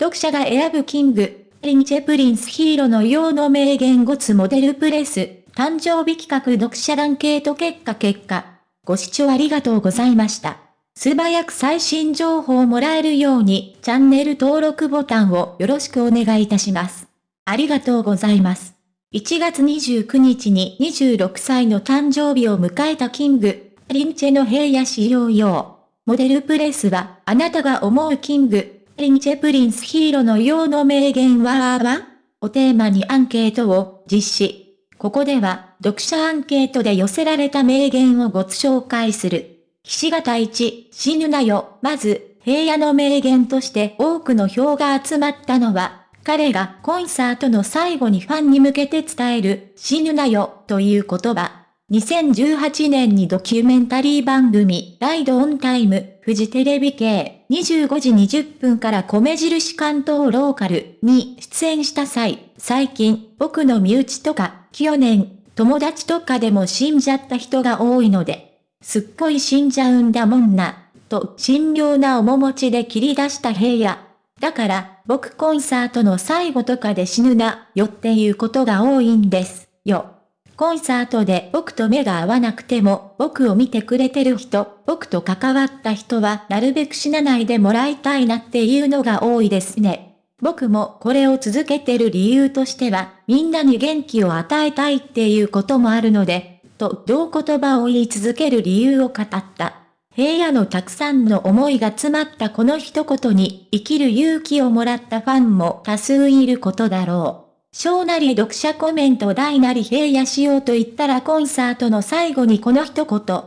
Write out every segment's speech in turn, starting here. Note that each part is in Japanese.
読者が選ぶ King & Prince平野紫耀の名言5つモデルプレス、誕生日企画読者アンケート結果結果。ご視聴ありがとうございました。素早く最新情報をもらえるように、チャンネル登録ボタンをよろしくお願いいたします。ありがとうございます。1月29日に26歳の誕生日を迎えた King & Princeの平野紫耀。モデルプレスは、あなたが思う King & Prince平野紫耀の名言はをテーマにアンケートを実施。ここでは、読者アンケートで寄せられた名言をご紹介する。ひし形一、死ぬなよ。まず、平野の名言として多くの票が集まったのは、彼がコンサートの最後にファンに向けて伝える、死ぬなよ、という言葉。2018年にドキュメンタリー番組、ライドオンタイム、フジテレビ系、25時20分から米印関東ローカルに出演した際、最近、僕の身内とか、去年、友達とかでも死んじゃった人が多いので、すっごい死んじゃうんだもんな、と神妙な面持ちで切り出した平野。だから、僕コンサートの最後とかで死ぬな、よっていうことが多いんです、よ。コンサートで僕と目が合わなくても、僕を見てくれてる人、僕と関わった人はなるべく死なないでもらいたいなっていうのが多いですね。僕もこれを続けてる理由としては、みんなに元気を与えたいっていうこともあるので、と同言葉を言い続ける理由を語った。平野のたくさんの思いが詰まったこの一言に生きる勇気をもらったファンも多数いることだろう。小なり読者コメント大なり平野しようと言ったらコンサートの最後にこの一言。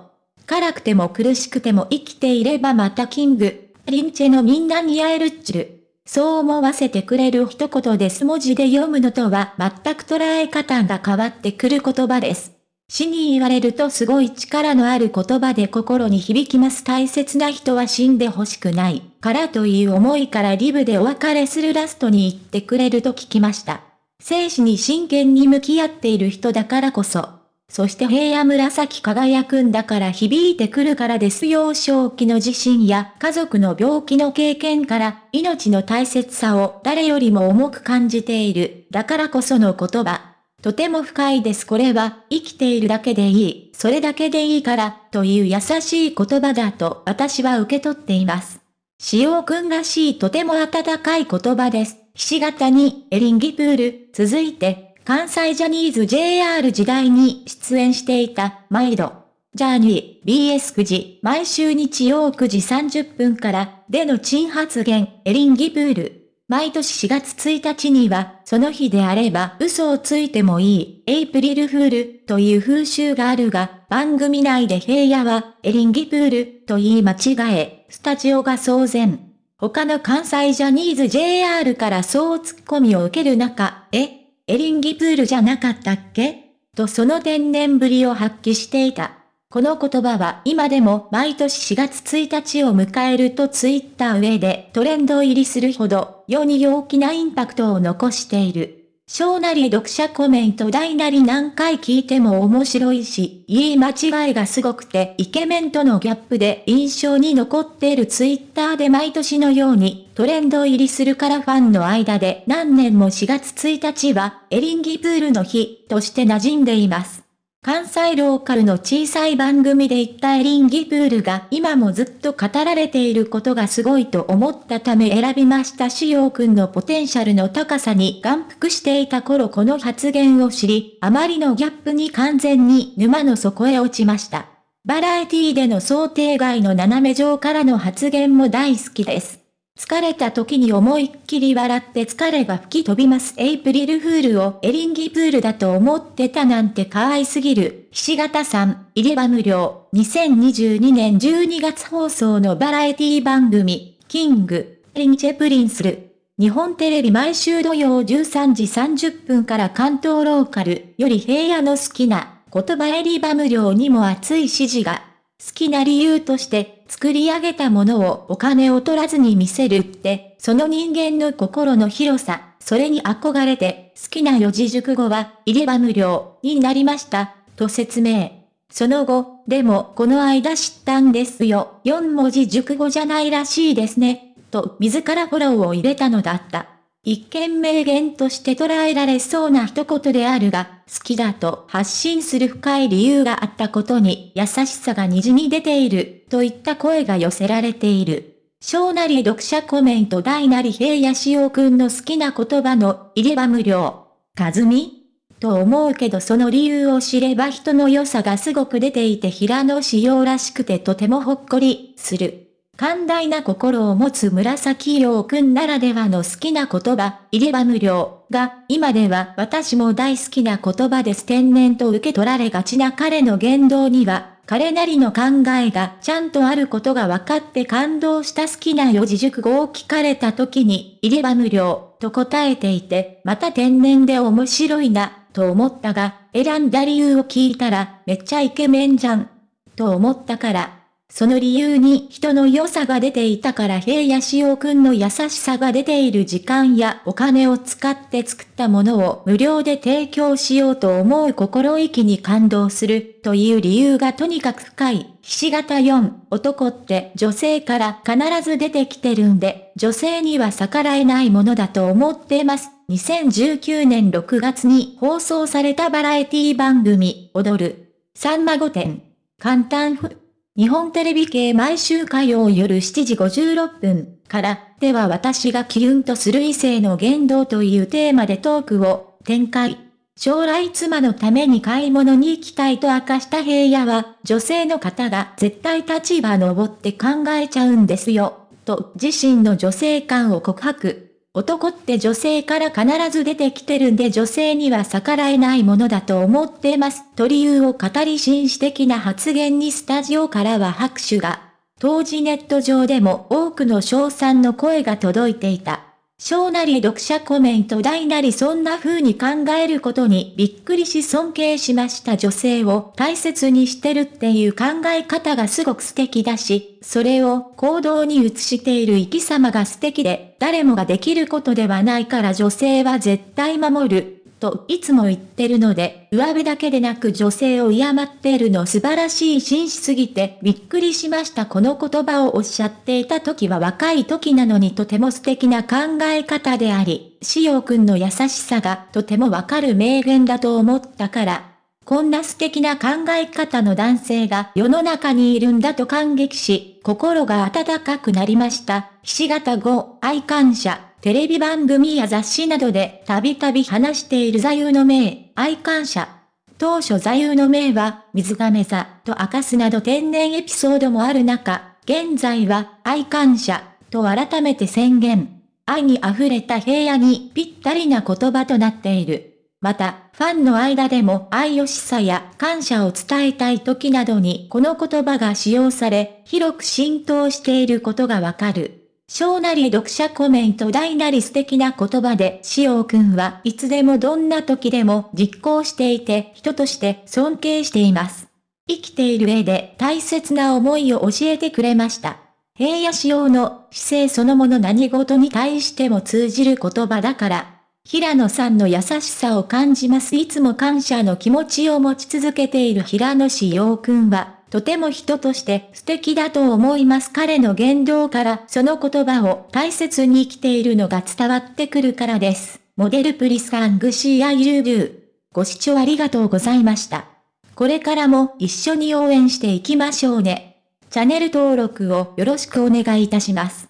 辛くても苦しくても生きていればまたキング、リンチェのみんなに会えるっちゅる。そう思わせてくれる一言です文字で読むのとは全く捉え方が変わってくる言葉です。死に言われるとすごい力のある言葉で心に響きます大切な人は死んでほしくないからという思いからリブでお別れするラストに言ってくれると聞きました。生死に真剣に向き合っている人だからこそ。そして平野紫輝くんだから響いてくるからです幼少期の地震や家族の病気の経験から命の大切さを誰よりも重く感じている。だからこその言葉。とても深いですこれは生きているだけでいい、それだけでいいからという優しい言葉だと私は受け取っています。塩くんらしいとても温かい言葉です。ひし形にエリンギプール、続いて、関西ジャニーズ JR 時代に出演していた、毎度。ジャーニー、BS9 時、毎週日曜9時30分から、での珍発言、エリンギプール。毎年4月1日には、その日であれば嘘をついてもいい、エイプリルフール、という風習があるが、番組内で平野は、エリンギプール、と言い間違え、スタジオが騒然。他の関西ジャニーズ JR からそうツッコミを受ける中、え、エリンギプールじゃなかったっけ？とその天然ぶりを発揮していた。この言葉は今でも毎年4月1日を迎えるとツイッター上でトレンド入りするほど世に大きなインパクトを残している。小なり読者コメント大なり何回聞いても面白いし、言い間違いがすごくてイケメンとのギャップで印象に残っているツイッターで毎年のようにトレンド入りするからファンの間で何年も4月1日はエリンギプールの日として馴染んでいます。関西ローカルの小さい番組で言ったエリンギプールが今もずっと語られていることがすごいと思ったため選びました紫耀くんのポテンシャルの高さに眼福していた頃この発言を知り、あまりのギャップに完全に沼の底へ落ちました。バラエティでの想定外の斜め上からの発言も大好きです。疲れた時に思いっきり笑って疲れが吹き飛びますエイプリルフールをエリンギプールだと思ってたなんて可愛すぎる。ひし形さん、入れ歯無料。2022年12月放送のバラエティ番組、 King & Princeる。日本テレビ毎週土曜13時30分から関東ローカルより平野の好きな言葉エリバ無料にも熱い支持が。好きな理由として作り上げたものをお金を取らずに見せるって、その人間の心の広さ、それに憧れて好きな四字熟語は入れ歯無料になりました、と説明。その後、でもこの間知ったんですよ。4文字熟語じゃないらしいですね。と自らフォローを入れたのだった。一見名言として捉えられそうな一言であるが、好きだと発信する深い理由があったことに優しさが虹に出ている、といった声が寄せられている。小なり読者コメント大なり平野志陽くんの好きな言葉の入れ歯無料。かずみと思うけどその理由を知れば人の良さがすごく出ていて平野志陽らしくてとてもほっこりする。寛大な心を持つ紫陽くんならではの好きな言葉、入れ歯無料が、今では私も大好きな言葉です。天然と受け取られがちな彼の言動には、彼なりの考えがちゃんとあることが分かって感動した好きな四字熟語を聞かれた時に、入れ歯無料と答えていて、また天然で面白いな、と思ったが、選んだ理由を聞いたら、めっちゃイケメンじゃん、と思ったから、その理由に人の良さが出ていたから平野志陽くんの優しさが出ている時間やお金を使って作ったものを無料で提供しようと思う心意気に感動するという理由がとにかく深い。ひし形4、男って女性から必ず出てきてるんで、女性には逆らえないものだと思ってます。2019年6月に放送されたバラエティ番組、踊る。さんま御殿。簡単風。日本テレビ系毎週火曜夜7時56分から、では私がキュンとする異性の言動というテーマでトークを展開。将来妻のために買い物に行きたいと明かした平野は、女性の方が絶対立場登って考えちゃうんですよ、と自身の女性感を告白。男って女性から必ず出てきてるんで女性には逆らえないものだと思ってます。と理由を語り紳士的な発言にスタジオからは拍手が。当時ネット上でも多くの賞賛の声が届いていた。小なり読者コメント大なりそんな風に考えることにびっくりし尊敬しました女性を大切にしてるっていう考え方がすごく素敵だし、それを行動に移している生き様が素敵で、誰もができることではないから女性は絶対守る。といつも言ってるので、上辺だけでなく女性を敬っているの素晴らしい紳士すぎてびっくりしましたこの言葉をおっしゃっていた時は若い時なのにとても素敵な考え方であり、しおくんの優しさがとてもわかる名言だと思ったから、こんな素敵な考え方の男性が世の中にいるんだと感激し、心が温かくなりました。ひし形5、愛感謝。テレビ番組や雑誌などでたびたび話している座右の銘、愛感謝。当初座右の銘は、水亀座と明かすなど天然エピソードもある中、現在は愛感謝と改めて宣言。愛に溢れた平野にぴったりな言葉となっている。また、ファンの間でも愛よしさや感謝を伝えたい時などにこの言葉が使用され、広く浸透していることがわかる。小なり読者コメント大なり素敵な言葉で、しおくんはいつでもどんな時でも実行していて人として尊敬しています。生きている上で大切な思いを教えてくれました。平野仕様の姿勢そのもの何事に対しても通じる言葉だから、平野さんの優しさを感じます。いつも感謝の気持ちを持ち続けている平野志陽くんは、とても人として素敵だと思います。彼の言動からその言葉を大切に生きているのが伝わってくるからです。モデルプリスカングシーアイルビュー。ご視聴ありがとうございました。これからも一緒に応援していきましょうね。チャンネル登録をよろしくお願いいたします。